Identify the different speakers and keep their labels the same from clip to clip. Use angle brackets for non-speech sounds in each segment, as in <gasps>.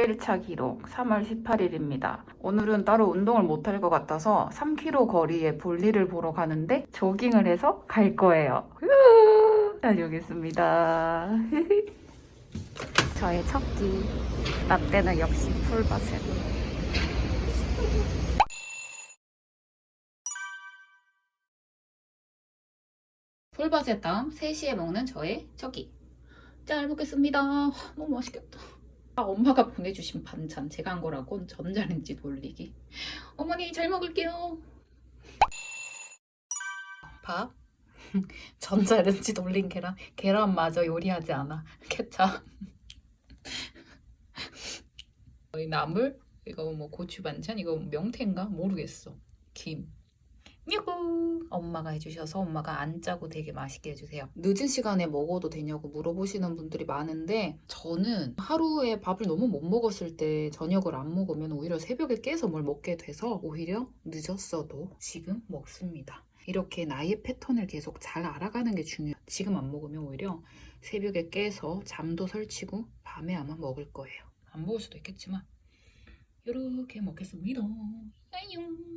Speaker 1: 1일차 기록 3월 18일입니다. 오늘은 따로 운동을 못 할 것 같아서 3km 거리에 볼일을 보러 가는데 조깅을 해서 갈 거예요. 후! 다녀오겠습니다. <laughs> 저의 첫 끼. 라떼는 역시 풀바셋. 풀바셋 다음 3시에 먹는 저의 첫 끼. 잘 먹겠습니다. 너무 맛있겠다. 아, 엄마가 보내주신 반찬 제가 한 거라곤 전자레인지 돌리기. 어머니 잘 먹을게요. 밥. <laughs> 전자레인지 돌린 계란. 계란 마저 요리하지 않아. <laughs> 케찹. <laughs> 이 나물. 이거 뭐 고추 반찬. 이거 명태인가? 모르겠어. 김. 뮤구 엄마가 해주셔서 엄마가 안 짜고 되게 맛있게 해주세요. 늦은 시간에 먹어도 되냐고 물어보시는 분들이 많은데 저는 하루에 밥을 너무 못 먹었을 때 저녁을 안 먹으면 오히려 새벽에 깨서 뭘 먹게 돼서 오히려 늦었어도 지금 먹습니다. 이렇게 나의 패턴을 계속 잘 알아가는 게 중요해요. 지금 안 먹으면 오히려 새벽에 깨서 잠도 설치고 밤에 아마 먹을 거예요. 안 먹을 수도 있겠지만 이렇게 먹겠습니다. 야용.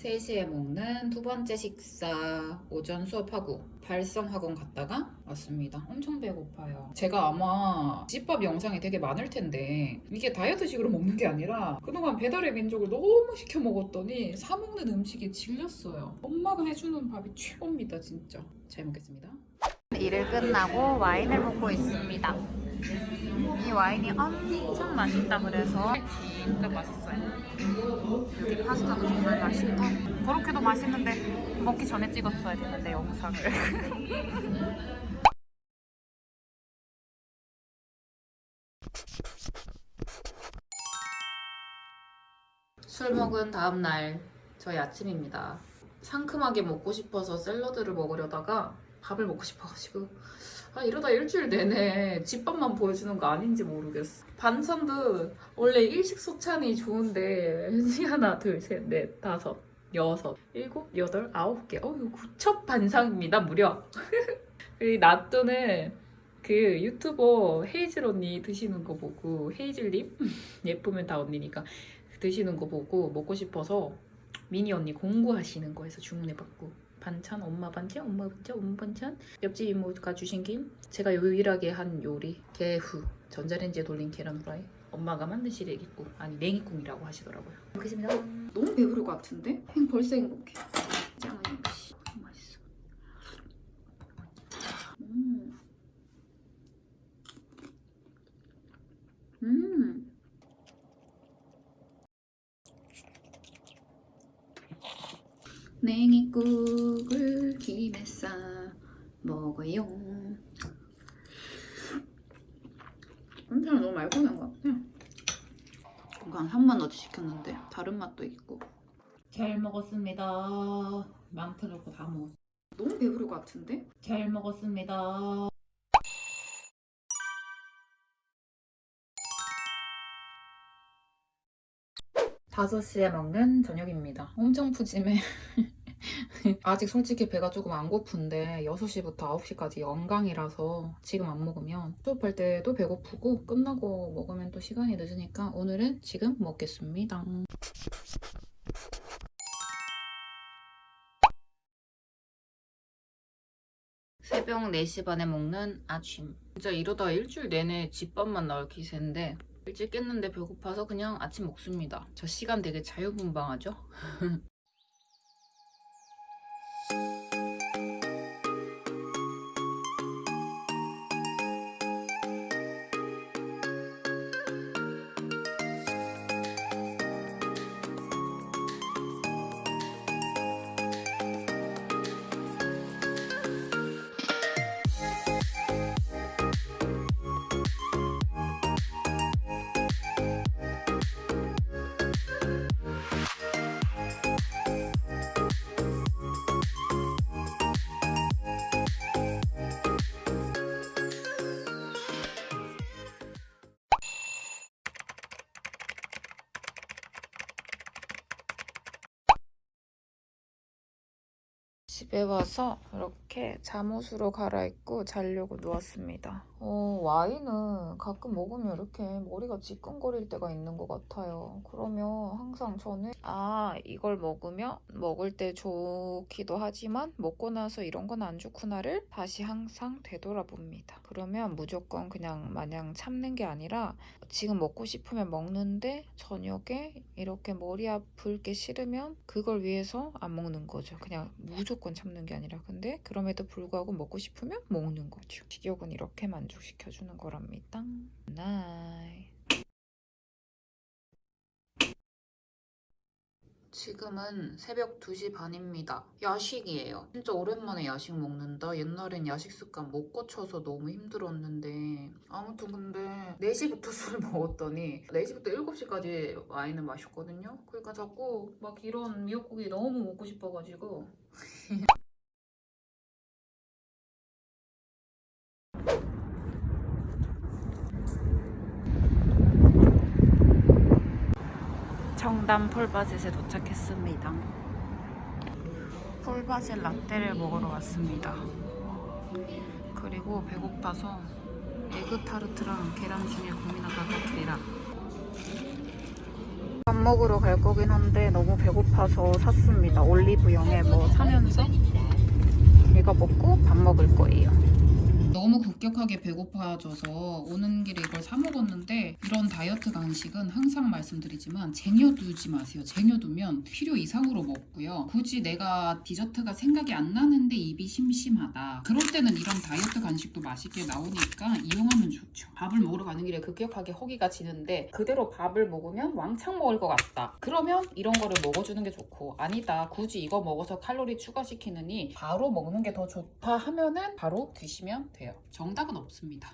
Speaker 1: 3시에 먹는 두 번째 식사 오전 수업하고 발성학원 갔다가 왔습니다. 엄청 배고파요. 제가 아마 집밥 영상이 되게 많을 텐데 이게 다이어트식으로 먹는 게 아니라 그동안 배달의 민족을 너무 시켜 먹었더니 사 먹는 음식이 질렸어요. 엄마가 해주는 밥이 최고입니다 진짜. 잘 먹겠습니다. 일을 끝나고 와인을 먹고 있습니다. 이 와인이 엄청 맛있다 그래서 진짜 맛있어요. 여기 파스타도 정말 맛있고 그렇게도 맛있는데 먹기 전에 찍었어야 되는데 영상을. <laughs> 술 먹은 다음날 저희 아침입니다. 상큼하게 먹고 싶어서 샐러드를 먹으려다가 밥을 먹고 싶어가지고 아 이러다 일주일 내내 집밥만 보여주는 거 아닌지 모르겠어. 반찬도 원래 일식 소찬이 좋은데 <laughs> 하나 둘셋넷 다섯 여섯 일곱 여덟 아홉 개. 어휴 구첩 반상입니다 무려. <laughs> 이 낫또는 그 유튜버 헤이즐 언니 드시는 거 보고 헤이즐님? <laughs> 예쁘면 다 언니니까 드시는 거 보고 먹고 싶어서 미니 언니 공부하시는 거에서 주문해봤고 반찬 엄마 반찬 엄마 반찬 엄마 반찬. 옆집 이모가 주신 김? 제가 유일하게 한 요리 게후. 전자레인지에 돌린 계란 후라이. 엄마가 만든 시래기국 아니 냉이국이라고 하시더라고요. 먹겠습니다. 너무 배부를 것 같은데? 행 벌써 행복해. 짱은 역시. 너무 맛있어. 음. 음. 냉이국을 김에 싸 먹어요. 엄청 너무 말고난 것 같아. 이거 한 3만 어치 시켰는데 다른 맛도 있고. 잘 먹었습니다. 망태 넣고 다 먹었어. 너무 배부를 것 같은데? 잘 먹었습니다. 다섯 시에 먹는 저녁입니다. 엄청 푸짐해. <laughs> 아직 솔직히 배가 조금 안 고픈데 6시부터 9시까지 연강이라서 지금 안 먹으면 수업할 때도 배고프고 끝나고 먹으면 또 시간이 늦으니까 오늘은 지금 먹겠습니다. 새벽 4시 반에 먹는 아침 진짜 이러다 일주일 내내 집밥만 나올 기세인데 일찍 깼는데 배고파서 그냥 아침 먹습니다. 저 시간 되게 자유분방하죠? <laughs> 집에 와서 이렇게 잠옷으로 갈아입고 자려고 누웠습니다. 어, 와인은 가끔 먹으면 이렇게 머리가 지끈거릴 때가 있는 것 같아요. 그러면 항상 저는 아 이걸 먹으면 먹을 때 좋기도 하지만 먹고 나서 이런 건 안 좋구나를 다시 항상 되돌아봅니다. 그러면 무조건 그냥 마냥 참는 게 아니라 지금 먹고 싶으면 먹는데 저녁에 이렇게 머리 아플 게 싫으면 그걸 위해서 안 먹는 거죠. 그냥 무조건 참는 게 아니라 근데 그럼에도 불구하고 먹고 싶으면 먹는 거죠. 식욕은 이렇게 만 족시켜주는 거랍니다. 나이. 지금은 새벽 2시 반입니다. 야식이에요. 진짜 오랜만에 야식 먹는다. 옛날엔 야식 습관 못 고쳐서 너무 힘들었는데 아무튼 근데 4시부터 <laughs> 술을 먹었더니 4시부터 7시까지 와인을 마셨거든요. 그러니까 자꾸 막 이런 미역국이 너무 먹고 싶어가지고 <laughs> 청담 폴바셋에 도착했습니다. 폴바셋 라떼를 먹으러 왔습니다. 그리고 배고파서 에그 타르트랑 계란 중에 고민하다가 계란. 밥 먹으러 갈 거긴 한데 너무 배고파서 샀습니다. 올리브영에 뭐 사면서 이거 먹고 밥 먹을 거예요. 너무 급격하게 배고파져서 오는 길에 이걸 사 먹었는데 이런 다이어트 간식은 항상 말씀드리지만 쟁여두지 마세요. 쟁여두면 필요 이상으로 먹고요. 굳이 내가 디저트가 생각이 안 나는데 입이 심심하다. 그럴 때는 이런 다이어트 간식도 맛있게 나오니까 이용하면 좋죠. 밥을 먹으러 가는 길에 급격하게 허기가 지는데 그대로 밥을 먹으면 왕창 먹을 것 같다. 그러면 이런 거를 먹어주는 게 좋고 아니다. 굳이 이거 먹어서 칼로리 추가시키느니 바로 먹는 게 더 좋다 하면은 바로 드시면 돼요. 정 답은 없습니다.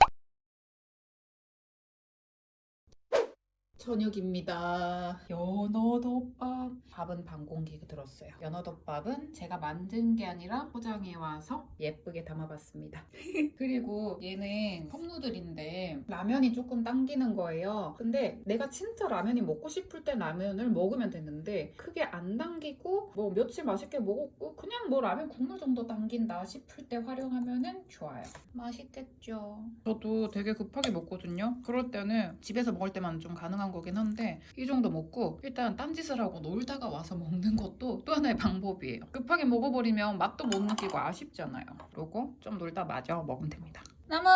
Speaker 1: 저녁입니다. 연어덮밥. 밥은 반 공기 들었어요. 연어덮밥은 제가 만든 게 아니라 포장해 와서 예쁘게 담아봤습니다. <laughs> 그리고 얘는 컵누들인데 라면이 조금 당기는 거예요. 근데 내가 진짜 라면이 먹고 싶을 때 라면을 먹으면 되는데 크게 안 당기고 뭐 며칠 맛있게 먹었고 그냥 뭐 라면 국물 정도 당긴다 싶을 때 활용하면은 좋아요. 맛있겠죠. 저도 되게 급하게 먹거든요. 그럴 때는 집에서 먹을 때만 좀 가능한 거긴 한데 이 정도 먹고 일단 딴짓을 하고 놀다가 와서 <laughs> 먹는 것도 또 하나의 방법이에요. 급하게 먹어버리면 맛도 못 느끼고 아쉽잖아요. 그리고 좀 놀다 마저 먹으면 됩니다. 나무!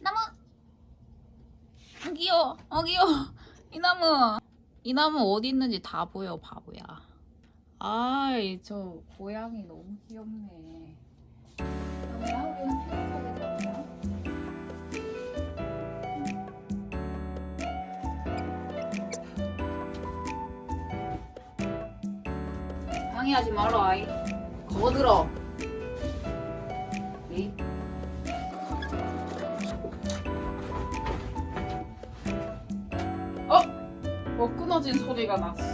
Speaker 1: 나무! 아, 귀여워! 어! 이 나무! 이 나무 어디 있는지 다 보여 바보야. 아이 저 고양이 너무 귀엽네. 나무 방해하지 마라 아이 거들어 이. 어? 뭐 끊어진 소리가 났어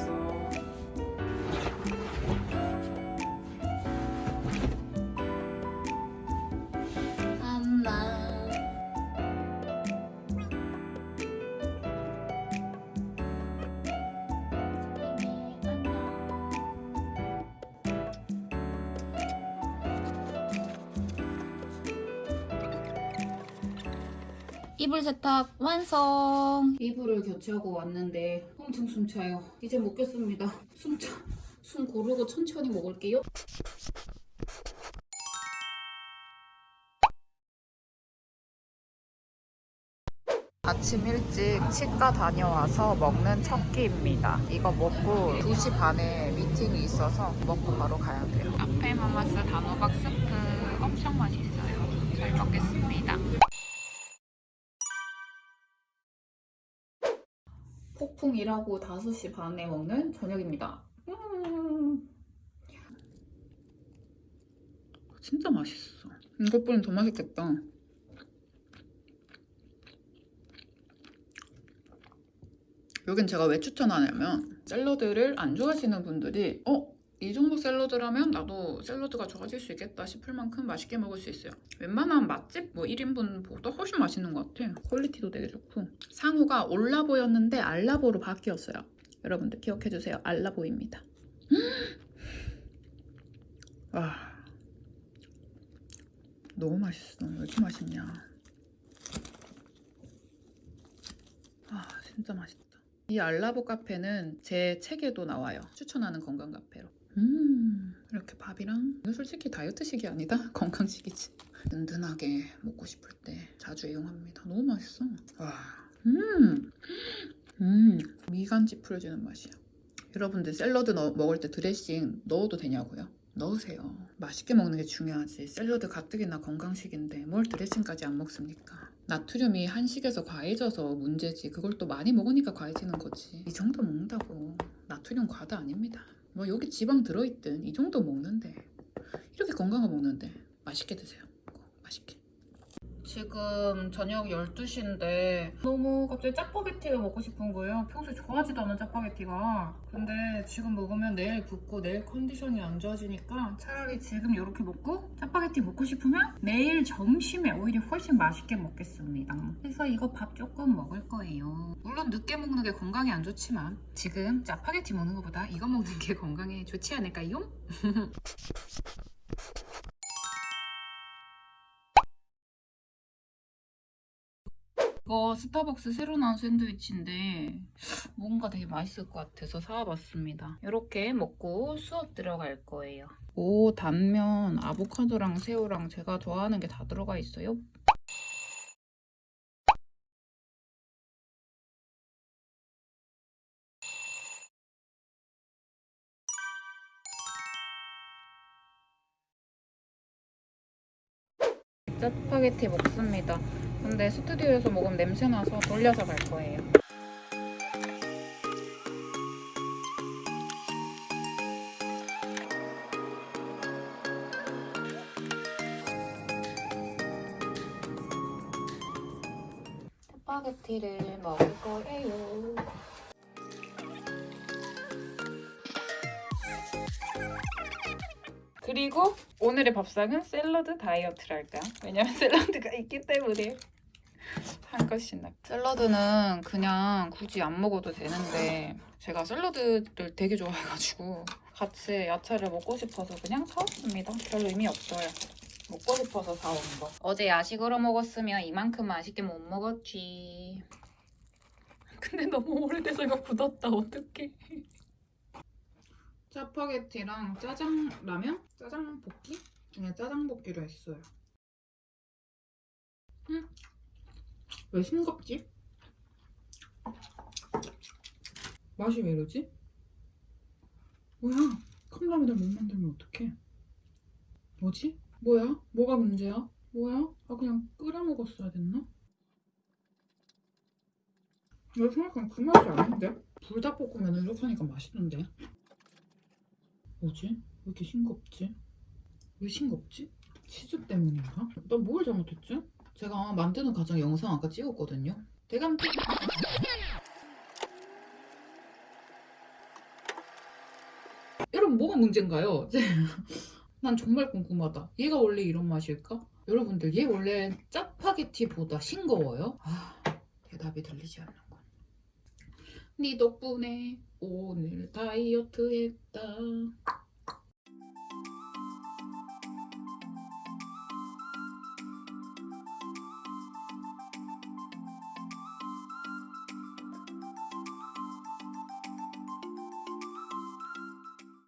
Speaker 1: 이불 세탁 완성! 이불을 교체하고 왔는데 엄청 숨차요. 이제 먹겠습니다. 숨차. 숨 고르고 천천히 먹을게요. 아침 일찍 치과 다녀와서 먹는 첫 끼입니다. 이거 먹고 2시 반에 미팅이 있어서 먹고 바로 가야 돼요. 카페 마마스 단호박 스프 엄청 맛있어요. 잘 먹겠습니다. 폭풍 일하고 5시 반에 먹는 저녁입니다. 음. 진짜 맛있어. 이것보단 더 맛있겠다. 여긴 제가 왜 추천하냐면 샐러드를 안 좋아하시는 분들이 어? 이 정도 샐러드라면 나도 샐러드가 좋아질 수 있겠다 싶을 만큼 맛있게 먹을 수 있어요. 웬만한 맛집 뭐 1인분보다 훨씬 맛있는 것 같아. 퀄리티도 되게 좋고. 상호가 올라보였는데 알라보로 바뀌었어요. 여러분들 기억해주세요. 알라보입니다. <gasps> 아 너무 맛있어. 왜 이렇게 맛있냐? 아 진짜 맛있다. 이 알라보 카페는 제 책에도 나와요. 추천하는 건강 카페로. 음 이렇게 밥이랑 이거 솔직히 다이어트식이 아니다 <laughs> 건강식이지. 든든하게 먹고 싶을 때 자주 이용합니다. 너무 맛있어. 와, 음, 음 미간지 풀어주는 맛이야. 여러분들 샐러드 넣- 먹을 때 드레싱 넣어도 되냐고요? 넣으세요. 맛있게 먹는 게 중요하지. 샐러드 가뜩이나 건강식인데 뭘 드레싱까지 안 먹습니까? 나트륨이 한식에서 과해져서 문제지. 그걸 또 많이 먹으니까 과해지는 거지. 이 정도 먹는다고 나트륨 과다 아닙니다. 뭐 여기 지방 들어있든 이 정도 먹는데 이렇게 건강한 먹는데 맛있게 드세요. 꼭 맛있게. 지금 저녁 12시인데 너무 갑자기 짜파게티가 먹고 싶은 거예요. 평소에 좋아하지도 않은 짜파게티가. 근데 지금 먹으면 내일 붓고 내일 컨디션이 안 좋아지니까 차라리 지금 이렇게 먹고 짜파게티 먹고 싶으면 내일 점심에 오히려 훨씬 맛있게 먹겠습니다. 그래서 이거 밥 조금 먹을 거예요. 물론 늦게 먹는 게 건강에 안 좋지만 지금 짜파게티 먹는 것보다 이거 먹는 게 <laughs> 건강에 좋지 않을까요? <laughs> 이거 스타벅스 새로 나온 샌드위치인데 뭔가 되게 맛있을 것 같아서 사와봤습니다. 이렇게 먹고 수업 들어갈 거예요. 오 단면 아보카도랑 새우랑 제가 좋아하는 게 다 들어가 있어요. 짜파게티 먹습니다. 근데 스튜디오에서 먹으면 냄새 나서 돌려서 갈 거예요. 짜파게티를 먹을 거예요. 그리고 오늘의 밥상은 샐러드 다이어트랄까? 왜냐면 <laughs> 샐러드가 있기 때문에 한 것이 낫. 샐러드는 그냥 굳이 안 먹어도 되는데 제가 샐러드를 되게 좋아해가지고 같이 야채를 먹고 싶어서 그냥 사왔습니다. 별 의미 없어요. 먹고 싶어서 사온 거. 어제 야식으로 먹었으면 이만큼 맛있게 못 먹었지. 근데 너무 오래돼서 이거 굳었다. 어떡해. 짜파게티랑 짜장 라면? 짜장 볶기? 그냥 짜장 볶기로 했어요. 음. 왜 싱겁지? 맛이 왜 이러지? 뭐야? 컵라면을 못 만들면 어떡해? 뭐지? 뭐야? 뭐가 문제야? 뭐야? 아 그냥 끓여 먹었어야 됐나? 이거 생각하면 그 맛이 아닌데? 불닭볶음면 이렇게 하니까 맛있는데? 뭐지? 왜 이렇게 싱겁지? 왜 싱겁지? 치즈 때문인가? 나뭘 잘못했지? 제가 만드는 과정 영상 아까 찍었거든요. 대감기. 여러분 뭐가 문제인가요? <laughs> 난 정말 궁금하다. 얘가 원래 이런 맛일까? 여러분들 얘 원래 짜파게티보다 싱거워요? 아 대답이 들리지 않는군. 네 덕분에 오늘 다이어트 했다.